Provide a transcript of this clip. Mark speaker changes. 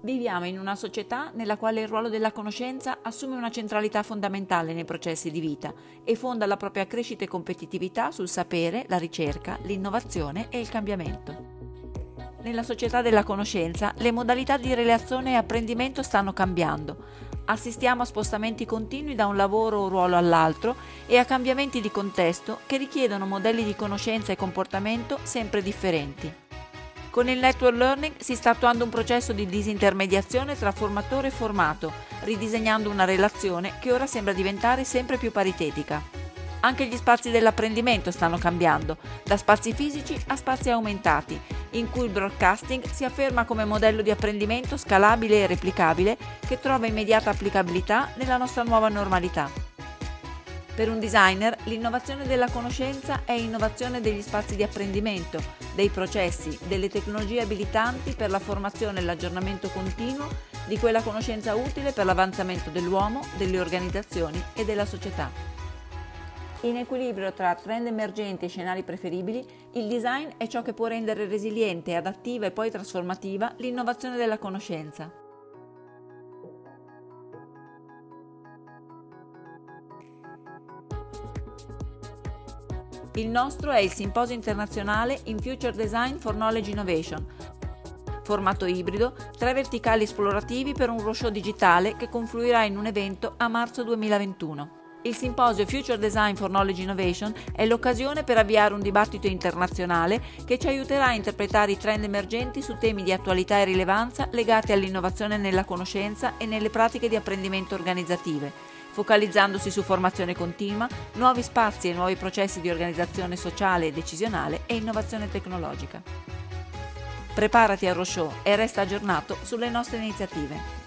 Speaker 1: Viviamo in una società nella quale il ruolo della conoscenza assume una centralità fondamentale nei processi di vita e fonda la propria crescita e competitività sul sapere, la ricerca, l'innovazione e il cambiamento. Nella società della conoscenza le modalità di relazione e apprendimento stanno cambiando. Assistiamo a spostamenti continui da un lavoro o ruolo all'altro e a cambiamenti di contesto che richiedono modelli di conoscenza e comportamento sempre differenti. Con il network learning si sta attuando un processo di disintermediazione tra formatore e formato, ridisegnando una relazione che ora sembra diventare sempre più paritetica. Anche gli spazi dell'apprendimento stanno cambiando, da spazi fisici a spazi aumentati, in cui il broadcasting si afferma come modello di apprendimento scalabile e replicabile che trova immediata applicabilità nella nostra nuova normalità. Per un designer l'innovazione della conoscenza è innovazione degli spazi di apprendimento, dei processi, delle tecnologie abilitanti per la formazione e l'aggiornamento continuo di quella conoscenza utile per l'avanzamento dell'uomo, delle organizzazioni e della società. In equilibrio tra trend emergenti e scenari preferibili, il design è ciò che può rendere resiliente, adattiva e poi trasformativa l'innovazione della conoscenza. Il nostro è il Simposio internazionale in Future Design for Knowledge Innovation, formato ibrido, tre verticali esplorativi per un roadshow digitale che confluirà in un evento a marzo 2021. Il simposio Future Design for Knowledge Innovation è l'occasione per avviare un dibattito internazionale che ci aiuterà a interpretare i trend emergenti su temi di attualità e rilevanza legati all'innovazione nella conoscenza e nelle pratiche di apprendimento organizzative focalizzandosi su formazione continua, nuovi spazi e nuovi processi di organizzazione sociale e decisionale e innovazione tecnologica. Preparati al roadshow e resta aggiornato sulle nostre iniziative.